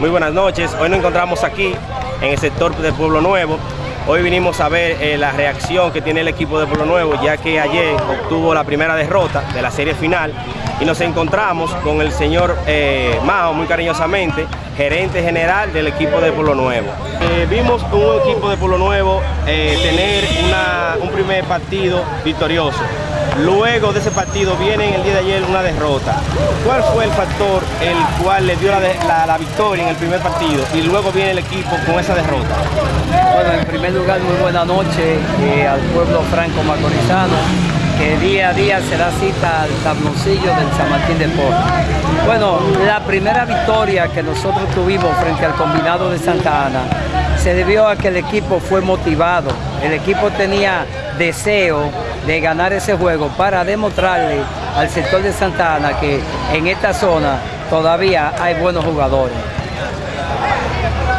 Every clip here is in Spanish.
Muy buenas noches, hoy nos encontramos aquí en el sector del Pueblo Nuevo. Hoy vinimos a ver eh, la reacción que tiene el equipo de Pueblo Nuevo ya que ayer obtuvo la primera derrota de la serie final y nos encontramos con el señor eh, Mao muy cariñosamente, gerente general del equipo de Pueblo Nuevo. Eh, vimos un equipo de Pueblo Nuevo eh, tener un primer partido victorioso. Luego de ese partido viene en el día de ayer una derrota. ¿Cuál fue el factor el cual le dio la, la- victoria en el primer partido y luego viene el equipo con esa derrota? Bueno, en primer lugar, muy buena noche eh, al pueblo franco-macorizano, que día a día se da cita al tabloncillo del San Martín de Porres. Bueno, la primera victoria que nosotros tuvimos frente al combinado de Santa Ana se debió a que el equipo fue motivado, el equipo tenía deseo de ganar ese juego para demostrarle al sector de Santa Ana que en esta zona todavía hay buenos jugadores.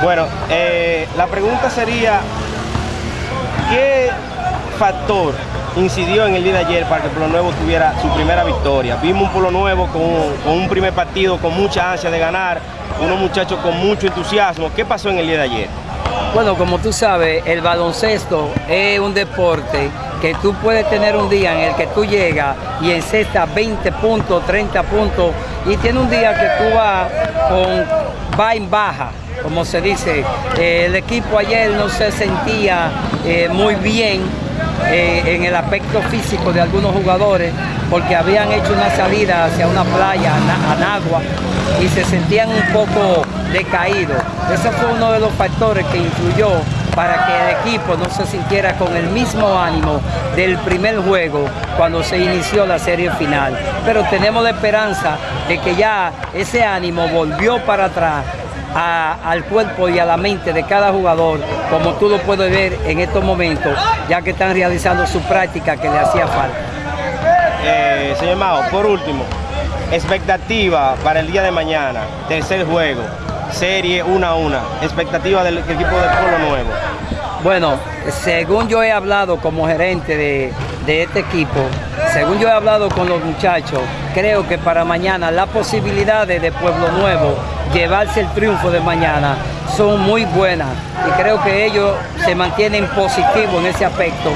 Bueno, eh, la pregunta sería, ¿qué factor incidió en el día de ayer para que Pueblo Nuevo tuviera su primera victoria? Vimos un Pueblo Nuevo con, con un primer partido con mucha ansia de ganar, unos muchachos con mucho entusiasmo. ¿Qué pasó en el día de ayer? Bueno, como tú sabes, el baloncesto es un deporte que tú puedes tener un día en el que tú llegas y encestas 20 puntos, 30 puntos, y tiene un día que tú vas con va en baja, como se dice. Eh, el equipo ayer no se sentía eh, muy bien eh, en el aspecto físico de algunos jugadores porque habían hecho una salida hacia una playa, a Anagua, y se sentían un poco decaídos. Ese fue uno de los factores que influyó para que el equipo no se sintiera con el mismo ánimo del primer juego cuando se inició la serie final. Pero tenemos la esperanza de que ya ese ánimo volvió para atrás al cuerpo y a la mente de cada jugador, como tú lo puedes ver en estos momentos, ya que están realizando su práctica que le hacía falta. Eh, señor Mao, por último, expectativa para el día de mañana, tercer juego, serie 1 a 1, expectativa del equipo de Pueblo Nuevo. Bueno, según yo he hablado como gerente de, de este equipo, según yo he hablado con los muchachos, creo que para mañana las posibilidades de Pueblo Nuevo llevarse el triunfo de mañana son muy buenas. Y creo que ellos se mantienen positivos en ese aspecto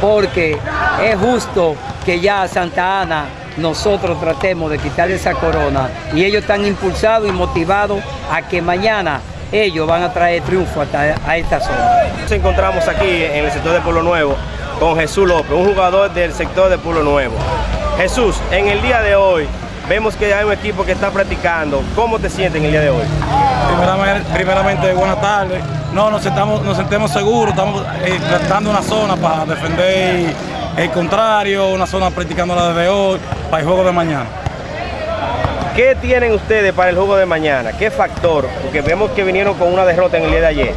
porque es justo que ya Santa Ana nosotros tratemos de quitarle esa corona. Y ellos están impulsados y motivados a que mañana ellos van a traer triunfo hasta a esta zona. Nos encontramos aquí en el sector de Pueblo Nuevo con Jesús López, un jugador del sector de Pueblo Nuevo. Jesús, en el día de hoy vemos que hay un equipo que está practicando. ¿Cómo te sientes en el día de hoy? Primeramente, primeramente, buenas tardes. No, nos sentamos, nos sentemos seguros, estamos eh, tratando una zona para defender el contrario, una zona practicando la desde hoy, para el juego de mañana. ¿Qué tienen ustedes para el juego de mañana? ¿Qué factor? Porque vemos que vinieron con una derrota en el día de ayer.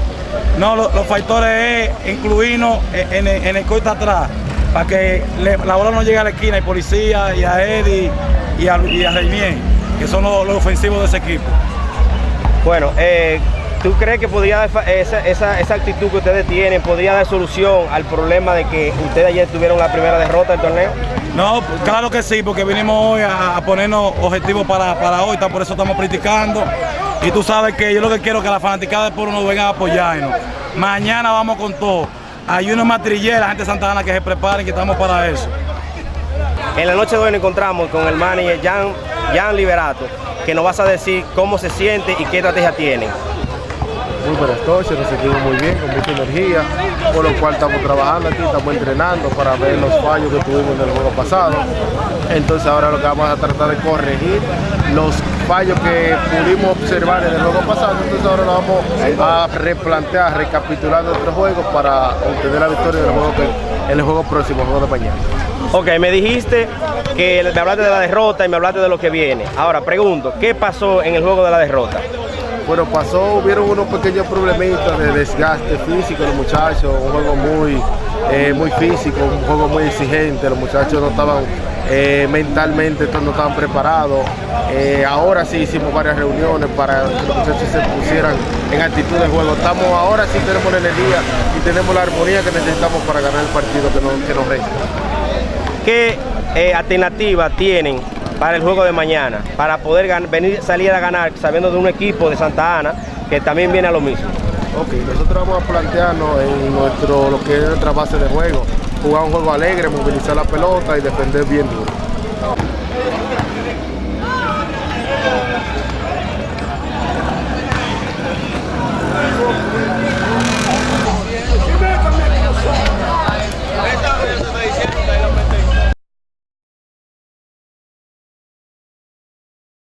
No, lo- los factores es incluirnos en, el- en el corte atrás, para que le- la bola no llegue a la esquina, y policía, y a Eddie, y a, y a Reinier, que son los, los ofensivos de ese equipo. Bueno, eh, ¿tú crees que podría esa- esa actitud que ustedes tienen podría dar solución al problema de que ustedes ayer tuvieron la primera derrota del torneo? No, claro que sí, porque vinimos hoy a, ponernos objetivos para, para hoy, por eso estamos practicando. Y tú sabes que yo lo que quiero es que la fanaticada de Pueblo nos venga a apoyarnos. Mañana vamos con todo. Hay unos matrilleros, la gente de Santa Ana que se preparen, que estamos para eso. En la noche de hoy nos encontramos con el manager Jan, Jan Liberato, que nos vas a decir cómo se siente y qué estrategia tienen. Muy buenas noches, nos sentimos muy bien, con mucha energía, por lo cual estamos trabajando aquí, estamos entrenando para ver los fallos que tuvimos en el juego pasado. Entonces ahora lo que vamos a tratar de corregir los fallos que pudimos observar en el juego pasado, entonces ahora lo vamos a replantear, recapitular nuestros juegos para obtener la victoria en el juego, en el juego próximo, el juego de mañana. Ok, me dijiste que me hablaste de la derrota y me hablaste de lo que viene. Ahora pregunto, ¿qué pasó en el juego de la derrota? Bueno, pasó, hubieron unos pequeños problemitas de desgaste físico los muchachos, un juego muy, eh, muy físico, un juego muy exigente, los muchachos no estaban eh, mentalmente, no estaban preparados. Eh, ahora sí hicimos varias reuniones para que los muchachos se pusieran en actitud de juego. Estamos, ahora sí tenemos la energía y tenemos la armonía que necesitamos para ganar el partido que nos, resta. ¿Qué eh, alternativas tienen para el juego de mañana? Para poder venir, salir a ganar sabiendo de un equipo de Santa Ana que también viene a lo mismo. Ok, nosotros vamos a plantearnos en nuestro, lo que es nuestra base de juego, jugar un juego alegre, movilizar la pelota y defender bien duro.